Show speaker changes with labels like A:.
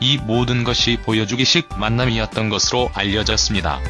A: 이 모든 것이 보여주기식 만남이었던 것으로 알려졌습니다.